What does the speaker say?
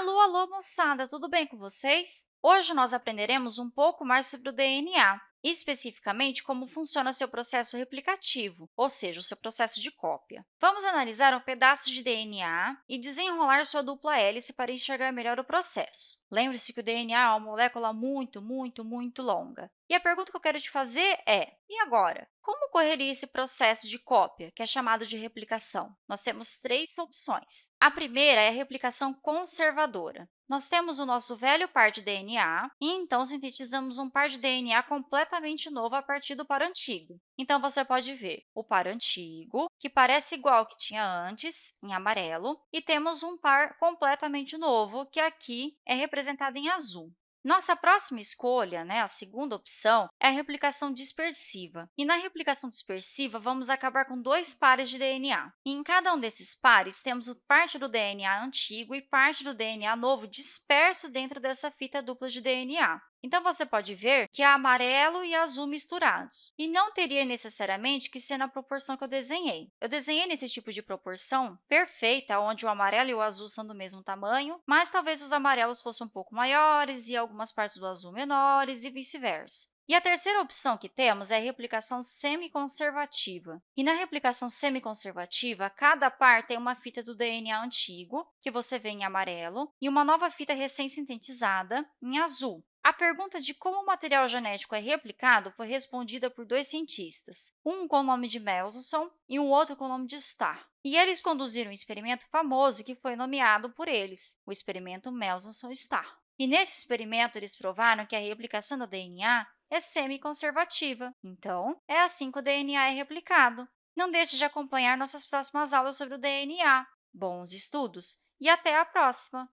Alô, alô, moçada! Tudo bem com vocês? Hoje nós aprenderemos um pouco mais sobre o DNA, especificamente como funciona seu processo replicativo, ou seja, o seu processo de cópia. Vamos analisar um pedaço de DNA e desenrolar sua dupla hélice para enxergar melhor o processo. Lembre-se que o DNA é uma molécula muito, muito, muito longa. E a pergunta que eu quero te fazer é, e agora? Como ocorreria esse processo de cópia, que é chamado de replicação? Nós temos três opções. A primeira é a replicação conservadora. Nós temos o nosso velho par de DNA e, então, sintetizamos um par de DNA completamente novo a partir do par antigo. Então, você pode ver o par antigo, que parece igual ao que tinha antes, em amarelo, e temos um par completamente novo, que aqui é representado em azul. Nossa próxima escolha, né, a segunda opção, é a replicação dispersiva. E na replicação dispersiva, vamos acabar com dois pares de DNA. E em cada um desses pares, temos parte do DNA antigo e parte do DNA novo disperso dentro dessa fita dupla de DNA. Então, você pode ver que há amarelo e azul misturados. E não teria necessariamente que ser na proporção que eu desenhei. Eu desenhei nesse tipo de proporção perfeita, onde o amarelo e o azul são do mesmo tamanho, mas talvez os amarelos fossem um pouco maiores e algumas partes do azul menores e vice-versa. E a terceira opção que temos é a replicação semiconservativa. E na replicação semiconservativa, cada par tem uma fita do DNA antigo, que você vê em amarelo, e uma nova fita recém-sintetizada em azul. A pergunta de como o material genético é replicado foi respondida por dois cientistas, um com o nome de Mendelssohn e um outro com o nome de Starr. E eles conduziram um experimento famoso que foi nomeado por eles, o experimento Mendelssohn-Starr. E nesse experimento, eles provaram que a replicação do DNA é semi-conservativa. Então, é assim que o DNA é replicado. Não deixe de acompanhar nossas próximas aulas sobre o DNA. Bons estudos e até a próxima!